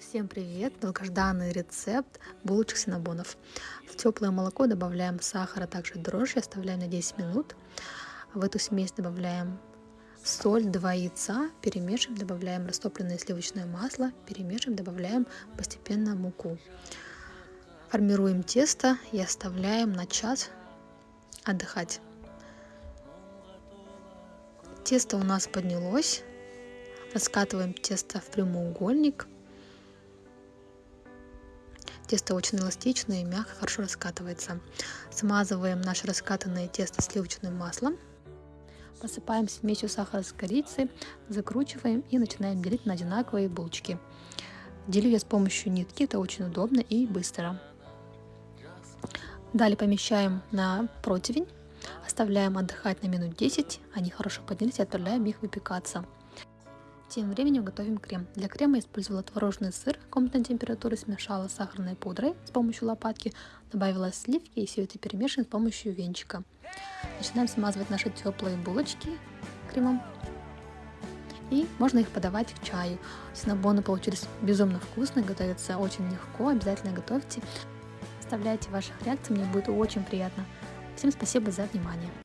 Всем привет! Долгожданный рецепт булочек синабонов. В теплое молоко добавляем сахар, а также дрожжи, оставляем на 10 минут. В эту смесь добавляем соль, 2 яйца, перемешиваем, добавляем растопленное сливочное масло, перемешиваем, добавляем постепенно муку. Формируем тесто и оставляем на час отдыхать. Тесто у нас поднялось. Раскатываем тесто в прямоугольник. Тесто очень эластичное и мягко, хорошо раскатывается. Смазываем наше раскатанное тесто сливочным маслом. Посыпаем смесью сахара с корицей, закручиваем и начинаем делить на одинаковые булочки. Делю я с помощью нитки, это очень удобно и быстро. Далее помещаем на противень, оставляем отдыхать на минут 10, они хорошо поднялись и отправляем их выпекаться. Тем временем готовим крем. Для крема я использовала творожный сыр комнатной температуры, смешала с сахарной пудрой с помощью лопатки, добавила сливки и все это перемешиваем с помощью венчика. Начинаем смазывать наши теплые булочки кремом. И можно их подавать к чаю. Синабоны получились безумно вкусные, готовятся очень легко, обязательно готовьте. Оставляйте ваших реакций, мне будет очень приятно. Всем спасибо за внимание.